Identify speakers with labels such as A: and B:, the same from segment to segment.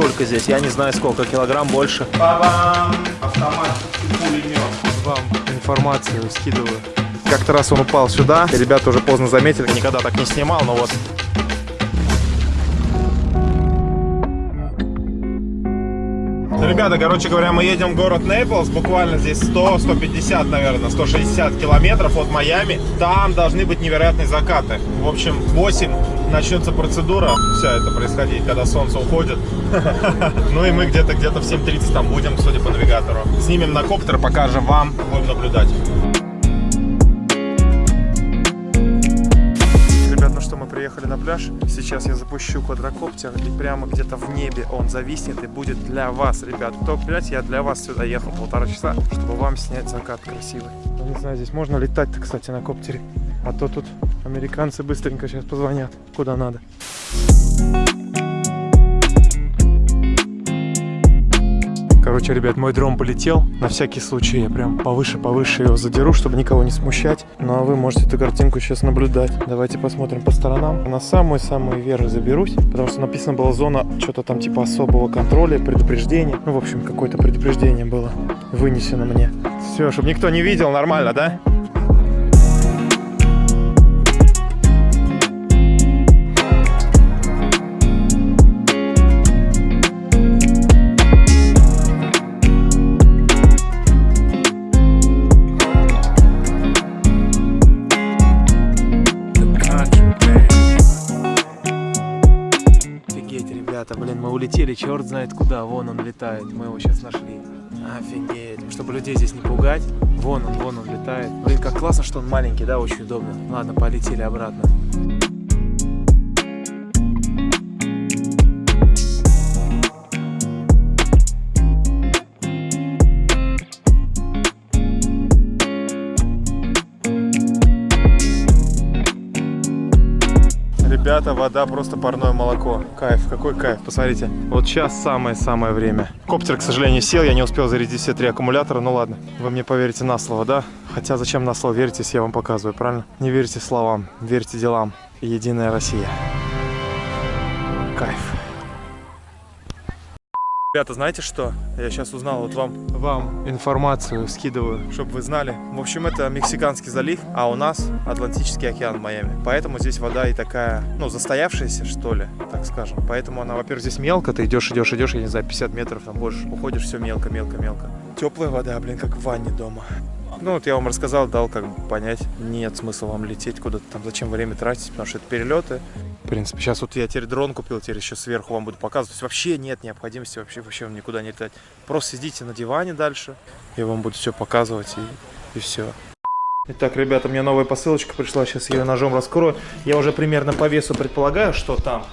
A: сколько здесь, я не знаю сколько, килограмм больше.
B: Бабам! Автомат пулемет.
A: Вам информацию скидываю.
B: Как-то раз он упал сюда, и ребята уже поздно заметили.
A: Никогда так не снимал, но вот
B: Ребята, короче говоря, мы едем в город Нейплс, буквально здесь 100, 150, наверное, 160 километров от Майами. Там должны быть невероятные закаты. В общем, 8 начнется процедура, вся это происходить, когда солнце уходит. Ну и мы где-то где-то в 7.30 там будем, судя по навигатору. Снимем на коптер, покажем вам, будем наблюдать. Ребят, ну что, мы приехали на пляж. Сейчас я запущу квадрокоптер, и прямо где-то в небе он зависнет и будет для вас, ребят. Кто, блядь, я для вас сюда ехал полтора часа, чтобы вам снять закат красивый. Ну, не знаю, здесь можно летать-то, кстати, на коптере. А то тут американцы быстренько сейчас позвонят, куда надо. Короче, ребят, мой дрон полетел. На всякий случай я прям повыше-повыше его задеру, чтобы никого не смущать. Ну а вы можете эту картинку сейчас наблюдать. Давайте посмотрим по сторонам. На самый-самый верх заберусь, потому что написано была зона что-то там типа особого контроля, предупреждения. Ну, в общем, какое-то предупреждение было вынесено мне. Все, чтобы никто не видел, нормально, да? Блин, мы улетели, черт знает куда, вон он летает, мы его сейчас нашли. Офигеть, чтобы людей здесь не пугать, вон он, вон он летает. Блин, как классно, что он маленький, да, очень удобно. Ладно, полетели обратно. Ребята, вода просто парное молоко. Кайф, какой кайф, посмотрите. Вот сейчас самое-самое время. Коптер, к сожалению, сел, я не успел зарядить все три аккумулятора. Ну ладно, вы мне поверите на слово, да? Хотя зачем на слово верить, если я вам показываю, правильно? Не верьте словам, верьте делам. Единая Россия. Кайф. Ребята, знаете что? Я сейчас узнал, вот вам, вам информацию скидываю, чтобы вы знали. В общем, это Мексиканский залив, а у нас Атлантический океан в Майами. Поэтому здесь вода и такая, ну, застоявшаяся, что ли, так скажем. Поэтому она, во-первых, здесь мелко, ты идешь, идешь, идешь, я не знаю, 50 метров, там больше, уходишь, все мелко, мелко, мелко. Теплая вода, блин, как в ванне дома. Ну, вот я вам рассказал, дал как бы понять, нет смысла вам лететь куда-то там, зачем время тратить, потому что это перелеты. Принципе, сейчас вот я теперь дрон купил, теперь еще сверху вам буду показывать. То есть вообще нет необходимости вообще, вообще никуда не летать. Просто сидите на диване дальше, я вам буду все показывать и, и все. Итак, ребята, мне новая посылочка пришла, сейчас я ее ножом раскрою. Я уже примерно по весу предполагаю, что там.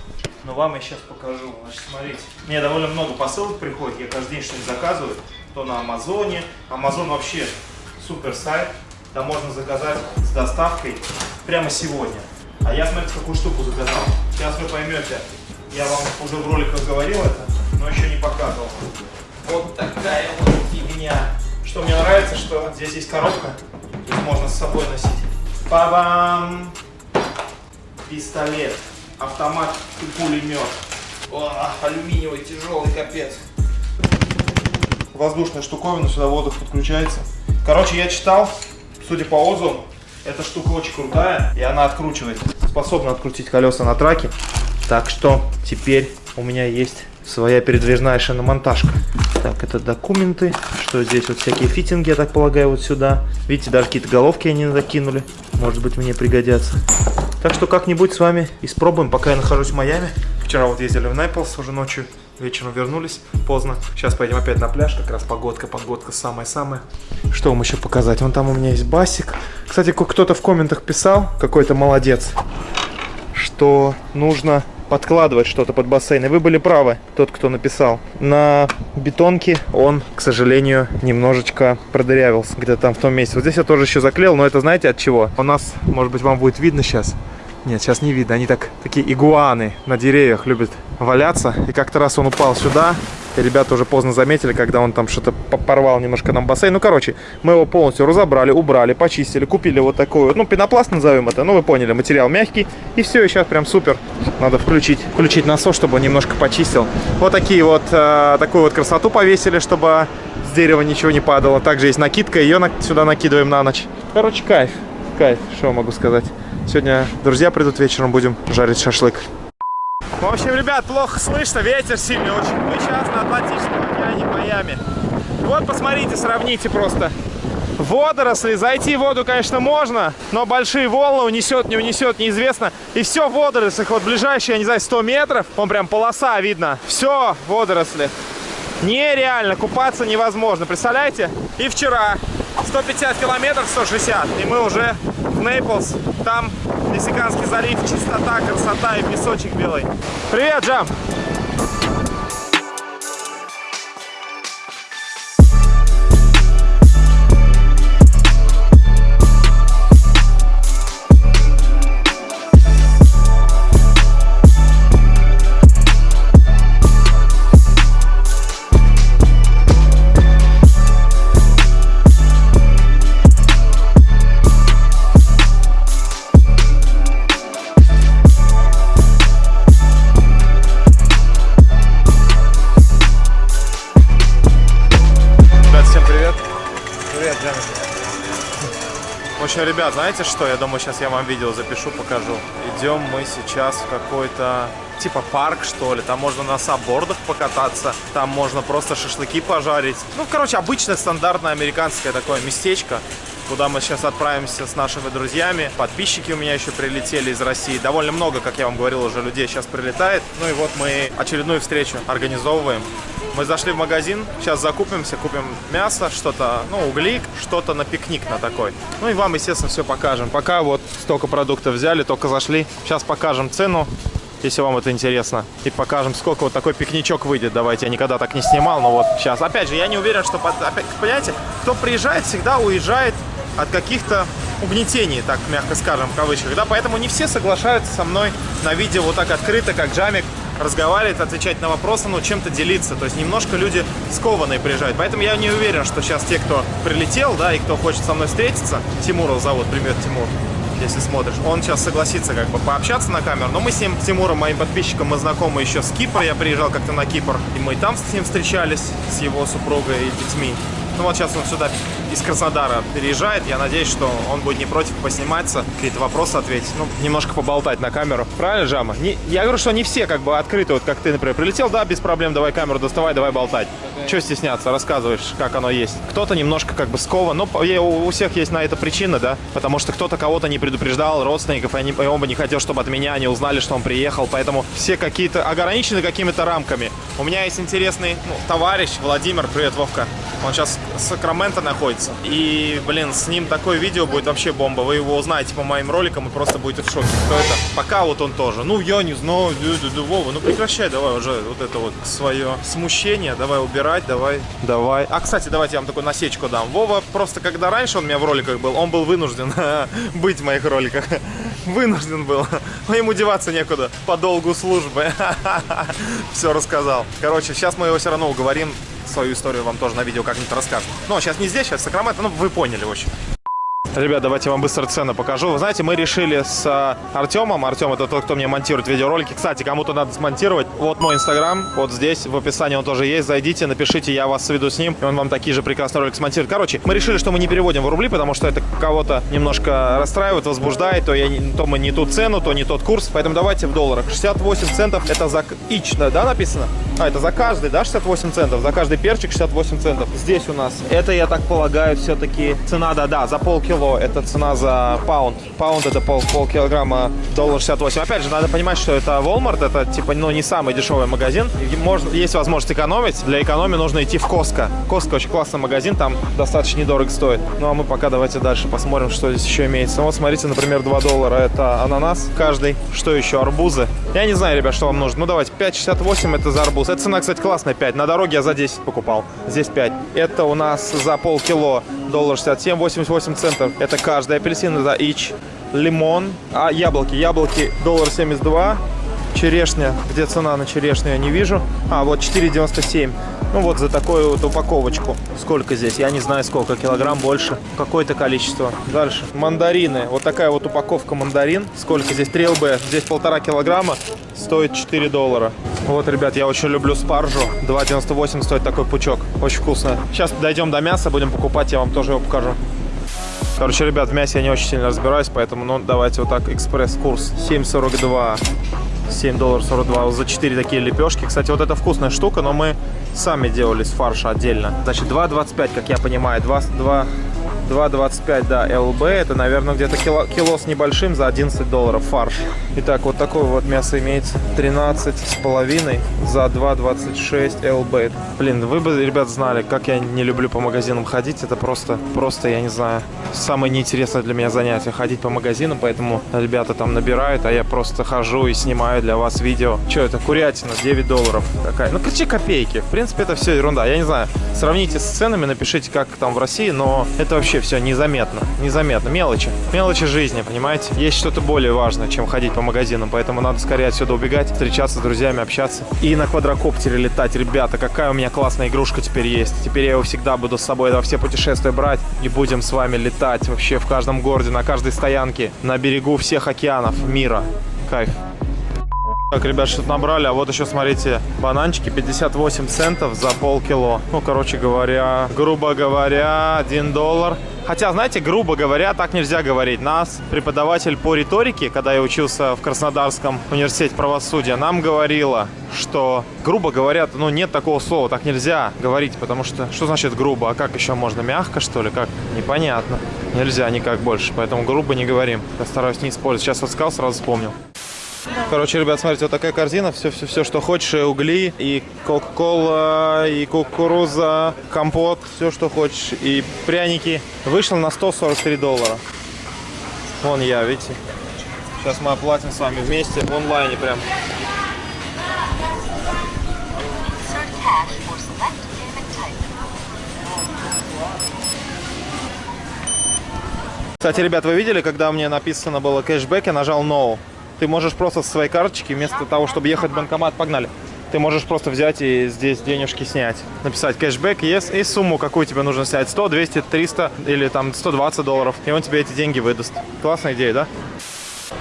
B: Но вам я сейчас покажу. Значит, смотрите. Мне довольно много посылок приходит, я каждый день что-нибудь заказываю. То на Амазоне. Амазон вообще супер сайт. Там можно заказать с доставкой прямо сегодня. А я, смотрите, какую штуку заказал. Сейчас вы поймете. Я вам уже в роликах говорил это, но еще не показывал. Вот такая вот фигня. Что мне нравится, что здесь есть коробка. Их можно с собой носить. Па-бам! Пистолет, автомат и пулемет. О, алюминиевый, тяжелый, капец. Воздушная штуковина, сюда воздух подключается. Короче, я читал, судя по отзывам, эта штука очень крутая, и она откручивает, способна открутить колеса на траке. Так что теперь у меня есть своя передвижная шиномонтажка. Так, это документы, что здесь вот всякие фитинги, я так полагаю, вот сюда. Видите, даже какие-то головки они закинули, может быть мне пригодятся. Так что как-нибудь с вами испробуем, пока я нахожусь в Майами. Вчера вот ездили в Нэпплс уже ночью, вечером вернулись поздно. Сейчас пойдем опять на пляж, как раз погодка, погодка самая-самая. Что вам еще показать? Вон там у меня есть басик. Кстати, кто-то в комментах писал, какой-то молодец, что нужно подкладывать что-то под бассейн. И вы были правы, тот, кто написал. На бетонке он, к сожалению, немножечко продырявился где-то там в том месте. Вот здесь я тоже еще заклеил, но это знаете от чего? У нас, может быть, вам будет видно сейчас. Нет, сейчас не видно. Они так, такие игуаны на деревьях любят валяться. И как-то раз он упал сюда, И ребята уже поздно заметили, когда он там что-то по- порвал немножко нам бассейн. Ну, короче, мы его полностью разобрали, убрали, почистили, купили вот такой вот, ну, пенопласт назовем это, ну, вы поняли, материал мягкий. И все, и сейчас прям супер. Надо включить, включить насос, чтобы он немножко почистил. Вот такие вот, э, такую вот красоту повесили, чтобы с дерева ничего не падало. Также есть накидка, ее на- сюда накидываем на ночь. Короче, кайф, кайф, что могу сказать. Сегодня друзья придут вечером, будем жарить шашлык. В общем, ребят, плохо слышно, ветер сильный очень. Мы сейчас на Атлантическом океане Майами. Вот, посмотрите, сравните просто. Водоросли, зайти в воду, конечно, можно, но большие волны унесет, не унесет, неизвестно. И все в водорослях, вот ближайшие, я не знаю, 100 метров, вон прям полоса видно. Все водоросли. Нереально, купаться невозможно, представляете? И вчера 150 километров, 160, и мы уже в Нейплс. Там Мексиканский залив, чистота, красота и песочек белый. Привет, Джам! Привет, Джам. В общем, ребят, знаете что? Я думаю, сейчас я вам видео запишу, покажу. Идем мы сейчас в какой-то типа парк, что ли. Там можно на саббордах покататься, там можно просто шашлыки пожарить. Ну, короче, обычное стандартное американское такое местечко, куда мы сейчас отправимся с нашими друзьями. Подписчики у меня еще прилетели из России. Довольно много, как я вам говорил, уже людей сейчас прилетает. Ну и вот мы очередную встречу организовываем. Мы зашли в магазин, сейчас закупимся, купим мясо, что-то, ну, угли, что-то на пикник на такой. Ну и вам, естественно, все покажем. Пока вот столько продуктов взяли, только зашли. Сейчас покажем цену, если вам это интересно. И покажем, сколько вот такой пикничок выйдет. Давайте, я никогда так не снимал, но вот сейчас. Опять же, я не уверен, что, опять, понимаете, кто приезжает, всегда уезжает от каких-то угнетений, так мягко скажем, в кавычках, да, поэтому не все соглашаются со мной на видео вот так открыто, как Джамик, разговаривать, отвечать на вопросы, ну, чем-то делиться. То есть немножко люди скованные приезжают. Поэтому я не уверен, что сейчас те, кто прилетел, да, и кто хочет со мной встретиться, Тимура зовут, привет, Тимур, если смотришь, он сейчас согласится как бы пообщаться на камеру. Но мы с ним, с Тимуром, моим подписчиком, мы знакомы еще с Кипра. Я приезжал как-то на Кипр, и мы там с ним встречались, с его супругой и детьми. Ну вот сейчас он сюда из Краснодара переезжает. Я надеюсь, что он будет не против посниматься, какие-то вопросы ответить, ну, немножко поболтать на камеру. Правильно, Жама? Не- я говорю, что не все как бы открыты, вот как ты, например, прилетел, да, без проблем, давай камеру доставай, давай болтать. Чего стесняться, рассказываешь, как оно есть. Кто-то немножко как бы скован, но е- у всех есть на это причина, да, потому что кто-то кого-то не предупреждал, родственников, и, они, и он бы не хотел, чтобы от меня они узнали, что он приехал, поэтому все какие-то ограничены какими-то рамками. У меня есть интересный ну, товарищ Владимир, привет, Вовка, он сейчас Сакраменто находится, и, блин, с ним такое видео будет вообще бомба, вы его узнаете по моим роликам и просто будете в шоке, кто это. Пока вот он тоже, ну, я не знаю, Вова, ну прекращай давай уже вот это вот свое смущение, давай убирать, давай, давай. А, кстати, давайте я вам такую насечку дам. Вова просто, когда раньше он у меня в роликах был, он был вынужден быть в моих роликах. Вынужден был. Но ему деваться некуда по долгу службы. Все рассказал. Короче, сейчас мы его все равно уговорим свою историю вам тоже на видео как-нибудь расскажет. Но сейчас не здесь, сейчас Сакраменто, ну вы поняли, в общем. Ребят, давайте я вам быстро цены покажу. Вы знаете, мы решили с а, Артемом, Артем это тот, кто мне монтирует видеоролики. Кстати, кому-то надо смонтировать. Вот мой инстаграм, вот здесь в описании он тоже есть. Зайдите, напишите, я вас сведу с ним, и он вам такие же прекрасные ролики смонтирует. Короче, мы решили, что мы не переводим в рубли, потому что это кого-то немножко расстраивает, возбуждает. То, я, то мы не ту цену, то не тот курс. Поэтому давайте в долларах. 68 центов это за да, да, написано? А, это за каждый, да, 68 центов? За каждый перчик 68 центов. Здесь у нас, это, я так полагаю, все-таки цена, да-да, за полкило. Это цена за паунд. Паунд это пол, полкилограмма, доллар 68. Опять же, надо понимать, что это Walmart, это, типа, ну, не самый дешевый магазин. Можно, есть возможность экономить. Для экономии нужно идти в Costco. Costco очень классный магазин, там достаточно недорого стоит. Ну, а мы пока давайте дальше посмотрим, что здесь еще имеется. Вот, смотрите, например, 2 доллара это ананас каждый. Что еще? Арбузы. Я не знаю, ребят, что вам нужно. Ну, давайте, 5,68 это за арбуз. Эта цена, кстати, классная, 5. На дороге я за 10 покупал. Здесь 5. Это у нас за полкило доллар 67, 88 центов. Это каждый апельсин за each. Лимон. А яблоки? Яблоки доллар 72. Черешня. Где цена на черешню, я не вижу. А, вот 4,97. Ну вот за такую вот упаковочку. Сколько здесь? Я не знаю сколько. Килограмм больше. Какое-то количество. Дальше. Мандарины. Вот такая вот упаковка мандарин. Сколько здесь? 3 ЛБ. Здесь полтора килограмма. Стоит 4 доллара. Вот, ребят, я очень люблю спаржу. 2,98 стоит такой пучок. Очень вкусно. Сейчас дойдем до мяса, будем покупать. Я вам тоже его покажу. Короче, ребят, в мясе я не очень сильно разбираюсь, поэтому, ну, давайте вот так, экспресс-курс 7,42. 7 долларов 42 за 4 такие лепешки. Кстати, вот это вкусная штука, но мы сами делали с фарша отдельно. Значит, 2,25, как я понимаю, 2, 2, 2,25, да, ЛБ. Это, наверное, где-то кило, кило с небольшим за 11 долларов фарш. Итак, вот такое вот мясо имеется. 13 с половиной за 2,26 ЛБ. Блин, вы бы, ребят, знали, как я не люблю по магазинам ходить. Это просто, просто, я не знаю, самое неинтересное для меня занятие. Ходить по магазинам, поэтому ребята там набирают, а я просто хожу и снимаю для вас видео. Что это? Курятина, 9 долларов. Какая? Ну, короче, копейки. В принципе, это все ерунда. Я не знаю, сравните с ценами, напишите, как там в России, но это вообще все незаметно. Незаметно. Мелочи. Мелочи жизни, понимаете? Есть что-то более важное, чем ходить по магазинам, поэтому надо скорее отсюда убегать, встречаться с друзьями, общаться. И на квадрокоптере летать. Ребята, какая у меня классная игрушка теперь есть. Теперь я его всегда буду с собой во все путешествия брать и будем с вами летать вообще в каждом городе, на каждой стоянке, на берегу всех океанов мира. Кайф. Так, ребят, что-то набрали, а вот еще, смотрите, бананчики 58 центов за полкило. Ну, короче говоря, грубо говоря, 1 доллар. Хотя, знаете, грубо говоря, так нельзя говорить. Нас преподаватель по риторике, когда я учился в Краснодарском университете правосудия, нам говорила, что, грубо говоря, ну, нет такого слова, так нельзя говорить, потому что, что значит грубо, а как еще можно, мягко, что ли, как? Непонятно. Нельзя никак больше, поэтому грубо не говорим. Я стараюсь не использовать. Сейчас вот сказал, сразу вспомнил. Короче, ребят, смотрите, вот такая корзина. Все, все, все, что хочешь. И угли, и кока-кола, и кукуруза, компот, все, что хочешь. И пряники. Вышло на 143 доллара. Вон я, видите? Сейчас мы оплатим с вами вместе в онлайне прям. Кстати, ребят, вы видели, когда мне написано было кэшбэк, я нажал No. Ты можешь просто со своей карточки, вместо того, чтобы ехать в банкомат, погнали. Ты можешь просто взять и здесь денежки снять. Написать кэшбэк, yes, и сумму, какую тебе нужно снять. 100, 200, 300 или там 120 долларов. И он тебе эти деньги выдаст. Классная идея, да?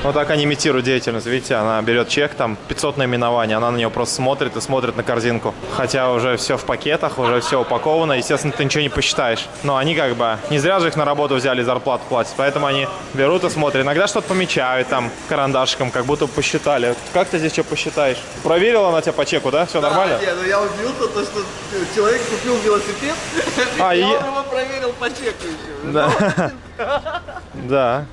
B: Вот так они имитируют деятельность. Видите, она берет чек, там 500 наименований, она на него просто смотрит и смотрит на корзинку. Хотя уже все в пакетах, уже все упаковано. Естественно, ты ничего не посчитаешь. Но они как бы не зря же их на работу взяли, зарплату платят. Поэтому они берут и смотрят. Иногда что-то помечают там карандашиком, как будто посчитали. Как ты здесь что посчитаешь? Проверила она тебя по чеку, да? Все нормально?
C: Не, ну я удивился, то, что человек купил велосипед,
B: А,
C: и- я его проверил по чеку еще.
B: Да. Да.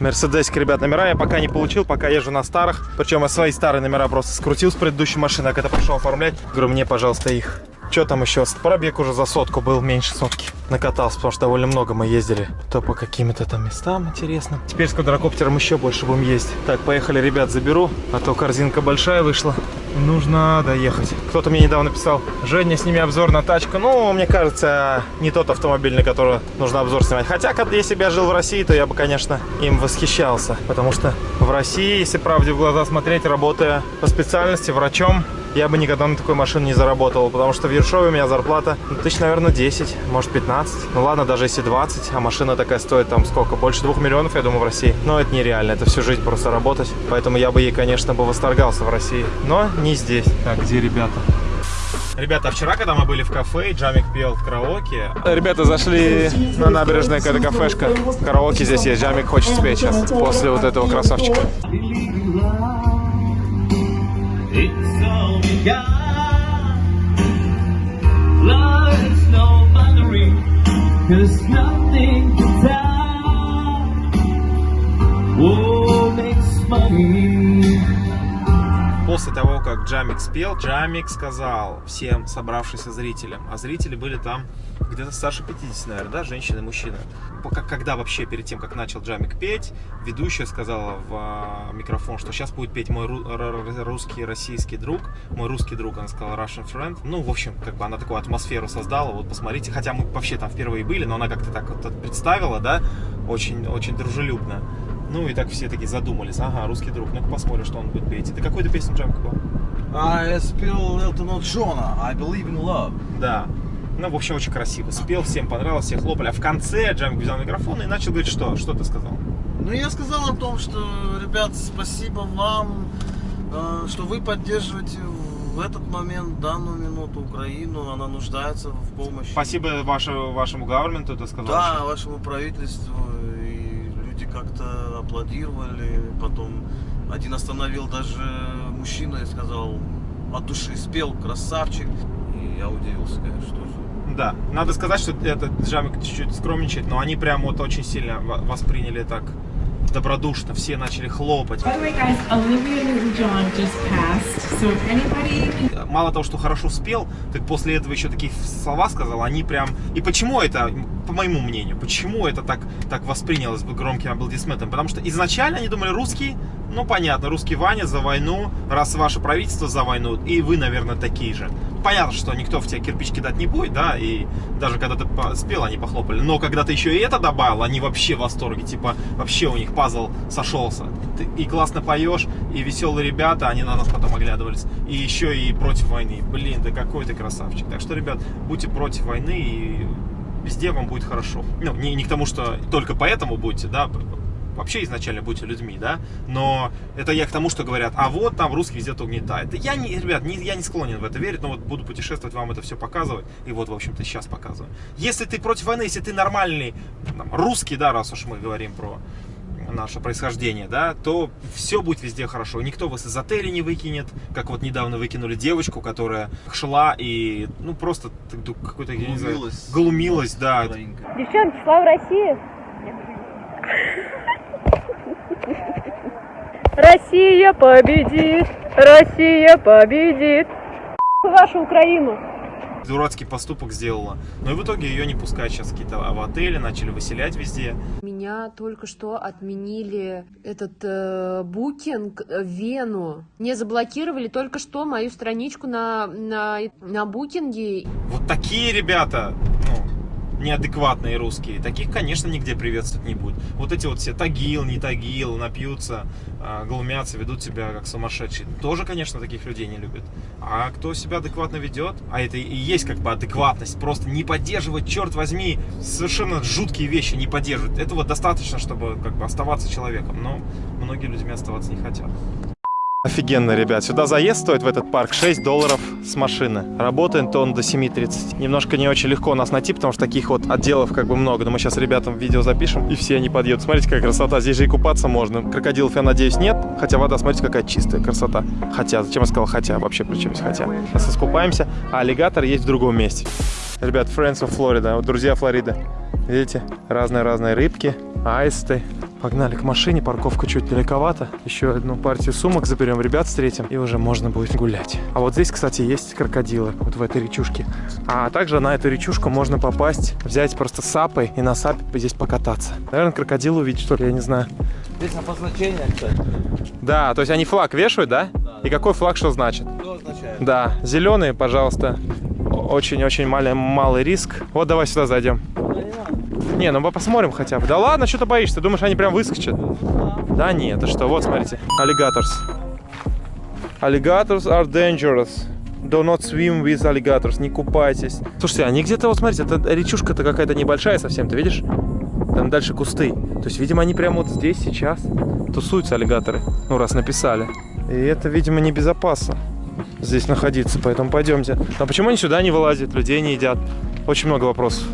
B: Мерседесик, ребят, номера я пока не получил, пока езжу на старых. Причем я свои старые номера просто скрутил с предыдущей машины, а когда пошел оформлять, говорю, мне, пожалуйста, их. Что там еще? Пробег уже за сотку был, меньше сотки. Накатался, потому что довольно много мы ездили. То по каким-то там местам интересным. Теперь с квадрокоптером еще больше будем ездить. Так, поехали, ребят, заберу, а то корзинка большая вышла. Нужно доехать. Кто-то мне недавно писал, Женя, сними обзор на тачку. Ну, мне кажется, не тот автомобиль, на который нужно обзор снимать. Хотя, если бы я жил в России, то я бы, конечно, им восхищался. Потому что в России, если правде в глаза смотреть, работая по специальности врачом, я бы никогда на такой машине не заработал, потому что в Ершове у меня зарплата ну, тысяч, наверное, 10, может 15. Ну ладно, даже если 20, а машина такая стоит там сколько, больше двух миллионов, я думаю, в России. Но это нереально, это всю жизнь просто работать. Поэтому я бы ей, конечно, бы восторгался в России. Но не здесь. Так, где ребята? Ребята, вчера, когда мы были в кафе, Джамик пел в караоке. Ребята зашли на набережную, какая-то кафешка. Караоке здесь есть. Джамик хочет спеть сейчас, после вот этого красавчика. После того, как Джамик спел, Джамик сказал всем собравшимся зрителям, а зрители были там где-то старше 50, наверное, да, женщины и мужчины. Пока, когда вообще, перед тем, как начал Джамик петь, ведущая сказала в а, микрофон, что сейчас будет петь мой русский, российский друг, мой русский друг, она сказала Russian friend. Ну, в общем, как бы она такую атмосферу создала, вот посмотрите, хотя мы вообще там впервые были, но она как-то так вот представила, да, очень, очень дружелюбно. Ну и так все такие задумались. Ага, русский друг, ну-ка посмотрим, что он будет петь. Это какую-то песню Джамик был?
C: Я спел Элтона Джона I Believe in Love.
B: Да. Ну, в общем, очень красиво. Спел, всем понравилось, все хлопали. А в конце Джамик взял микрофон и начал говорить, что? Что ты сказал?
C: Ну, я сказал о том, что, ребят, спасибо вам, э, что вы поддерживаете в этот момент, в данную минуту Украину. Она нуждается в помощи.
B: Спасибо вашему, вашему гаверменту, ты сказал.
C: Да,
B: что-
C: вашему правительству. И люди как-то аплодировали. Потом один остановил даже мужчина и сказал от души спел, красавчик. И я удивился, конечно, тоже.
B: Да, надо сказать, что этот Джамик чуть-чуть скромничает, но они прям вот очень сильно во- восприняли так добродушно, все начали хлопать.
D: Way, guys. So anybody
B: Мало того, что хорошо спел, так после этого еще такие слова сказал, они прям... И почему это, по моему мнению, почему это так, так воспринялось бы громким аплодисментом? Потому что изначально они думали, русский, ну понятно, русский Ваня за войну, раз ваше правительство за войну, и вы, наверное, такие же. Понятно, что никто в тебя кирпич кидать не будет, да, и даже когда ты спел, они похлопали. Но когда ты еще и это добавил, они вообще в восторге, типа, вообще у них пазл сошелся. Ты и классно поешь, и веселые ребята, они на нас потом оглядывались, и еще и против войны. Блин, да какой ты красавчик. Так что, ребят, будьте против войны, и везде вам будет хорошо. Ну, не, не к тому, что только поэтому будете, да, вообще изначально будьте людьми, да, но это я к тому, что говорят, а вот там русский везде угнетает. Я не, ребят, не, я не склонен в это верить, но вот буду путешествовать, вам это все показывать, и вот, в общем-то, сейчас показываю. Если ты против войны, если ты нормальный там, русский, да, раз уж мы говорим про наше происхождение, да, то все будет везде хорошо. Никто вас из отеля не выкинет, как вот недавно выкинули девочку, которая шла и, ну, просто какой-то, я не знаю,
C: Глумилась.
B: глумилась, да,
E: Девчонки, слава России! Россия победит! Россия победит! Вашу Украину!
B: дурацкий поступок сделала. Но и в итоге ее не пускают сейчас какие-то в отели, начали выселять везде.
F: Меня только что отменили этот э, букинг в Вену. Мне заблокировали только что мою страничку на, на, на букинге.
B: Вот такие ребята, ну, неадекватные русские, таких, конечно, нигде приветствовать не будет. Вот эти вот все тагил, не тагил, напьются, а, глумятся, ведут себя как сумасшедшие. Тоже, конечно, таких людей не любят. А кто себя адекватно ведет, а это и есть как бы адекватность, просто не поддерживать, черт возьми, совершенно жуткие вещи не поддерживать. Этого достаточно, чтобы как бы оставаться человеком, но многие людьми оставаться не хотят.
A: Офигенно, ребят. Сюда заезд стоит в этот парк 6 долларов с машины. Работает он до 7.30. Немножко не очень легко нас найти, потому что таких вот отделов как бы много. Но мы сейчас ребятам видео запишем, и все они подъедут. Смотрите, какая красота. Здесь же и купаться можно. Крокодилов, я надеюсь, нет. Хотя вода, смотрите, какая чистая красота. Хотя, зачем я сказал хотя? Вообще при чем здесь хотя? Сейчас искупаемся, а аллигатор есть в другом месте. Ребят, Friends of Florida, вот друзья Флориды. Видите, разные-разные рыбки, аисты. Погнали к машине, парковка чуть далековато. Еще одну партию сумок заберем, ребят встретим, и уже можно будет гулять. А вот здесь, кстати, есть крокодилы, вот в этой речушке. А также на эту речушку можно попасть, взять просто сапой и на сапе здесь покататься. Наверное, крокодил увидеть, что ли, я не знаю.
C: Здесь обозначение, кстати.
A: Да, то есть они флаг вешают, да? И какой флаг что значит?
C: Что означает?
A: Да, зеленый, пожалуйста. Очень-очень малый, малый риск. Вот давай сюда зайдем. Не, ну мы посмотрим хотя бы. Да ладно, что ты боишься? Ты думаешь, они прям выскочат? Да нет, ты что? Вот, смотрите. Alligators. Alligators are dangerous. Do not swim with alligators. Не купайтесь. Слушайте, они где-то, вот смотрите, это речушка-то какая-то небольшая совсем, ты видишь? Там дальше кусты. То есть, видимо, они прямо вот здесь сейчас тусуются аллигаторы. Ну, раз написали. И это, видимо, небезопасно здесь находиться, поэтому пойдемте. А почему они сюда не вылазят, людей не едят? Очень много вопросов.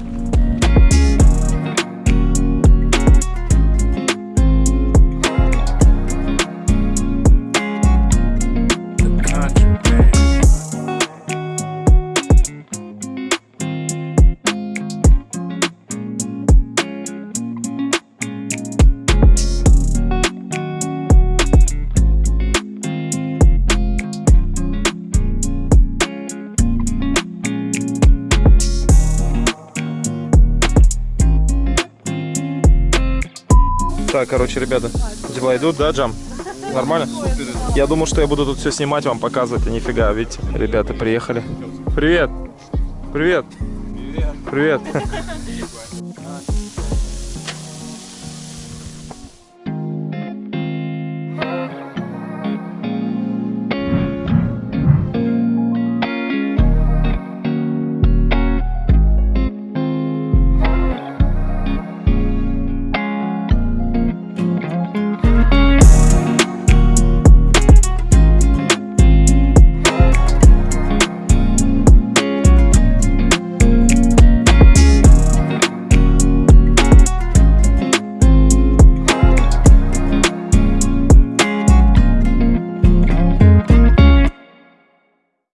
A: Короче, ребята, дела идут, да, Джам? Нормально? Я думал, что я буду тут все снимать, вам показывать, а нифига, видите, ребята приехали. Привет! Привет! Привет!